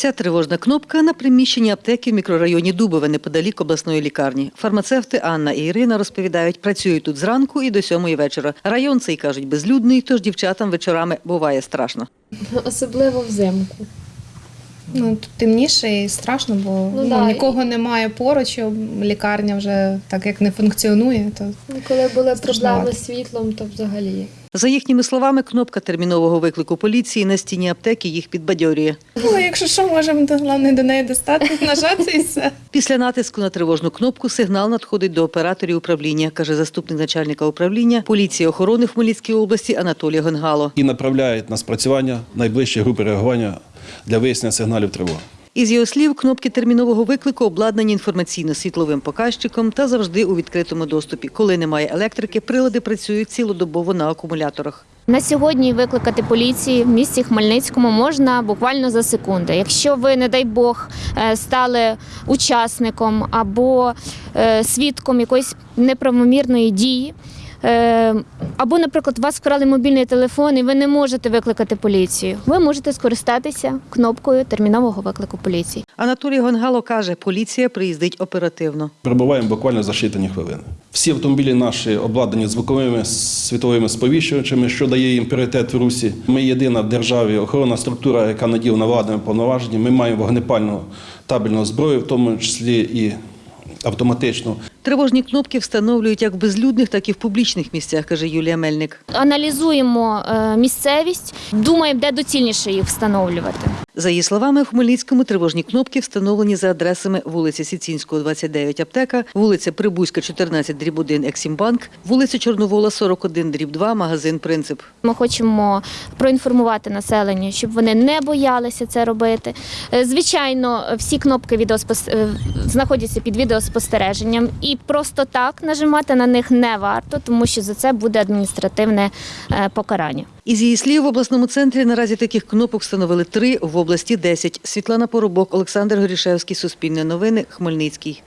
Ця тривожна кнопка на приміщенні аптеки в мікрорайоні Дубове неподалік обласної лікарні. Фармацевти Анна і Ірина розповідають, працюють тут зранку і до сьомої вечора. Район цей кажуть безлюдний, тож дівчатам вечорами буває страшно. Особливо взимку. Ну, тут темніше і страшно, бо Ну, ну, да, нікого немає поруч, лікарня вже так як не функціонує, то Ну, Коли були проблеми з світлом, то взагалі. За їхніми словами, кнопка термінового виклику поліції на стіні аптеки їх підбадьорює. ну, якщо що, можемо то, головне до неї достати, нажати і все. Після натиску на тривожну кнопку сигнал надходить до операторів управління, каже заступник начальника управління поліції охорони в Хмельницькій області Анатолій Гонгало. і направляють на спрацювання найближчі групи реагування для вияснення сигналів тривоги. Із його слів, кнопки термінового виклику обладнані інформаційно-світловим показчиком та завжди у відкритому доступі. Коли немає електрики, прилади працюють цілодобово на акумуляторах. На сьогодні викликати поліції в місті Хмельницькому можна буквально за секунди. Якщо ви, не дай Бог, е, стали учасником або е, свідком якоїсь неправомірної дії. Е, Або, наприклад, у вас вкрали мобільний телефон і ви не можете викликати поліцію. Ви можете скористатися кнопкою термінового виклику поліції. Анатолій Гонгало каже, поліція приїздить оперативно. Прибуваємо буквально за считані хвилини. Всі автомобілі наші обладнані звуковими світовими сповіщувачами, що дає їм пріоритет в русі. Ми єдина в державі охоронна структура, яка наділена владними повноваженнями. Ми маємо вогнепальну табельну зброю, в тому числі і автоматичну. Тривожні кнопки встановлюють як в безлюдних, так і в публічних місцях, каже Юлія Мельник. Аналізуємо е, місцевість, думаємо, де доцільніше їх встановлювати. За її словами, в Хмельницькому тривожні кнопки встановлені за адресами вулиці Сіцінського, 29 аптека, вулиця Прибузька, 14, дріб 1, Ексімбанк, вулиця Чорновола, 41, дріб 2, магазин Принцип. Ми хочемо проінформувати населення, щоб вони не боялися це робити. Е, Звичайно, всі кнопки відеоспос... е, знаходяться під відеоспостереженням, і просто так нажимати на них не варто, тому що за це буде адміністративне е, покарання. Із її слів, в обласному центрі наразі таких кнопок встановили три, в області 10. Світлана Поробок, Олександр Горішевський, Суспільне новини, Хмельницький.